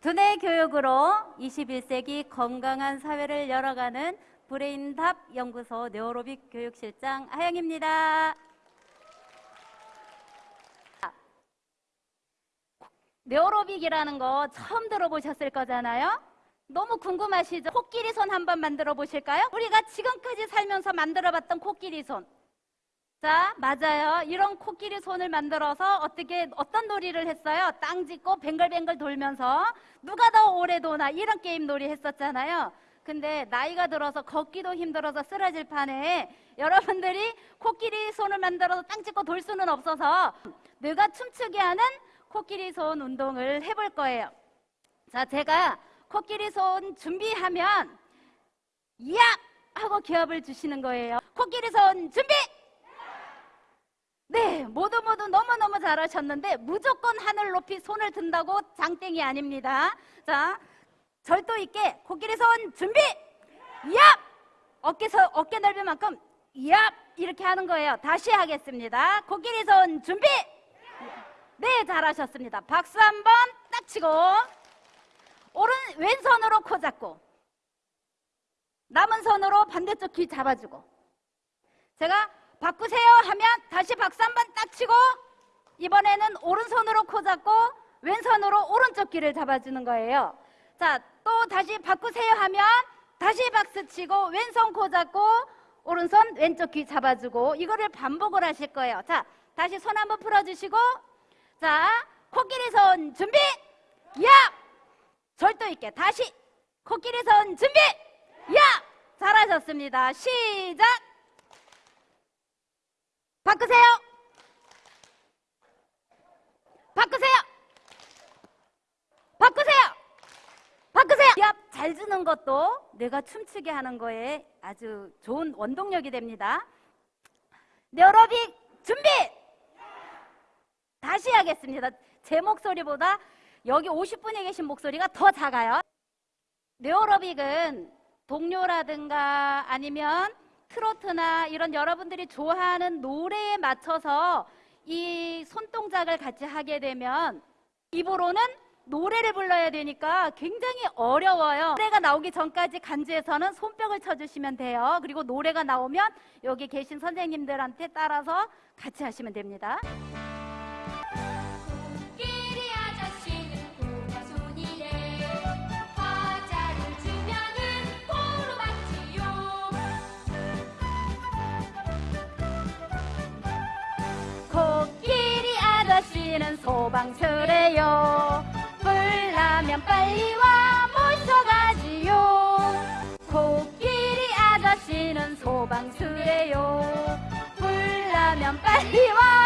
두뇌 교육으로 21세기 건강한 사회를 열어가는 브레인답 연구소 네오로빅 교육실장 하영입니다. 네오로빅이라는 거 처음 들어보셨을 거잖아요. 너무 궁금하시죠? 코끼리 손 한번 만들어 보실까요? 우리가 지금까지 살면서 만들어 봤던 코끼리 손. 자, 맞아요. 이런 코끼리 손을 만들어서 어떻게 어떤 놀이를 했어요? 땅 짚고 뱅글뱅글 돌면서 누가 더 오래 도나 이런 게임 놀이 했었잖아요. 근데 나이가 들어서 걷기도 힘들어서 쓰러질 판에 여러분들이 코끼리 손을 만들어서 땅 짚고 돌 수는 없어서 뇌가 춤추게 하는 코끼리 손 운동을 해볼 거예요. 자, 제가 코끼리 손 준비하면 야! 하고 기합을 주시는 거예요. 코끼리 손 준비! 네, 모두 모두 너무너무 잘하셨는데 무조건 하늘 높이 손을 든다고 장땡이 아닙니다. 자, 절도 있게 코끼리 손 준비! 얍! 어깨 서, 어깨 넓은 만큼 얍! 이렇게 하는 거예요. 다시 하겠습니다. 코끼리 손 준비! 네, 잘하셨습니다. 박수 한번 딱 치고 오른 왼손으로 코 잡고 남은 손으로 반대쪽 귀 잡아주고 제가 바꾸세요 하면 다시 박수 한 번 딱 치고 이번에는 오른손으로 코 잡고 왼손으로 오른쪽 귀를 잡아주는 거예요. 자, 또 다시 바꾸세요 하면 다시 박수 치고 왼손 코 잡고 오른손 왼쪽 귀 잡아주고 이거를 반복을 하실 거예요. 자, 다시 손 한번 풀어주시고 자, 코끼리 손 준비! 야! 절도 있게 다시 코끼리 손 준비! 야! 잘하셨습니다. 시작! 바꾸세요! 바꾸세요! 바꾸세요! 바꾸세요! 기합 잘 주는 것도 내가 춤추게 하는 거에 아주 좋은 원동력이 됩니다. 네오로빅 준비! 다시 하겠습니다. 제 목소리보다 여기 50분에 계신 목소리가 더 작아요. 네오로빅은 동요라든가 아니면 트로트나 이런 여러분들이 좋아하는 노래에 맞춰서 이 손동작을 같이 하게 되면 입으로는 노래를 불러야 되니까 굉장히 어려워요. 노래가 나오기 전까지 간주에서는 손뼉을 쳐주시면 돼요. 그리고 노래가 나오면 여기 계신 선생님들한테 따라서 같이 하시면 됩니다. 아저씨는 소방서래요. 불나면 빨리 와 모셔가지요. 코끼리 아저씨는 소방서래요. 불나면 빨리 와